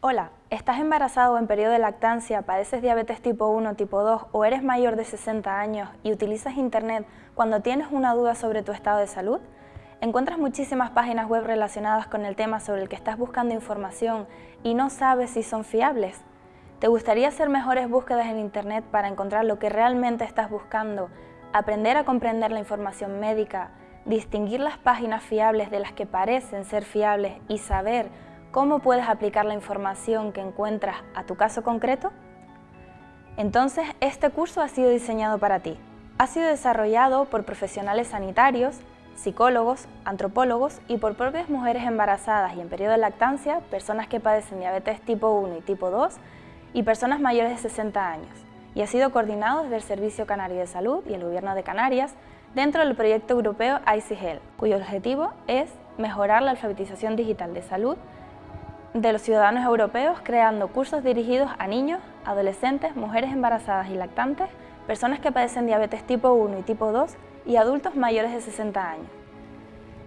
Hola, ¿estás embarazado o en periodo de lactancia, padeces diabetes tipo 1, tipo 2 o eres mayor de 60 años y utilizas Internet cuando tienes una duda sobre tu estado de salud? ¿Encuentras muchísimas páginas web relacionadas con el tema sobre el que estás buscando información y no sabes si son fiables? ¿Te gustaría hacer mejores búsquedas en Internet para encontrar lo que realmente estás buscando, aprender a comprender la información médica, distinguir las páginas fiables de las que parecen ser fiables y saber ¿Cómo puedes aplicar la información que encuentras a tu caso concreto? Entonces, este curso ha sido diseñado para ti. Ha sido desarrollado por profesionales sanitarios, psicólogos, antropólogos y por propias mujeres embarazadas y en periodo de lactancia, personas que padecen diabetes tipo 1 y tipo 2 y personas mayores de 60 años. Y ha sido coordinado desde el Servicio Canario de Salud y el Gobierno de Canarias dentro del proyecto europeo ICHEL, cuyo objetivo es mejorar la alfabetización digital de salud de los ciudadanos europeos creando cursos dirigidos a niños, adolescentes, mujeres embarazadas y lactantes, personas que padecen diabetes tipo 1 y tipo 2 y adultos mayores de 60 años.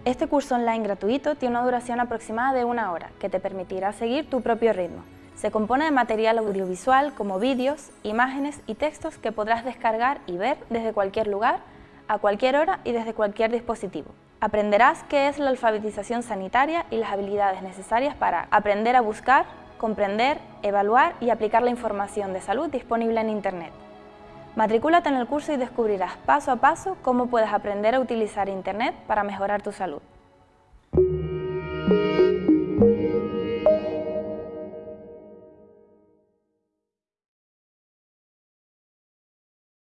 Este curso online gratuito tiene una duración aproximada de una hora, que te permitirá seguir tu propio ritmo. Se compone de material audiovisual como vídeos, imágenes y textos que podrás descargar y ver desde cualquier lugar, a cualquier hora y desde cualquier dispositivo. Aprenderás qué es la alfabetización sanitaria y las habilidades necesarias para aprender a buscar, comprender, evaluar y aplicar la información de salud disponible en Internet. Matricúlate en el curso y descubrirás paso a paso cómo puedes aprender a utilizar Internet para mejorar tu salud.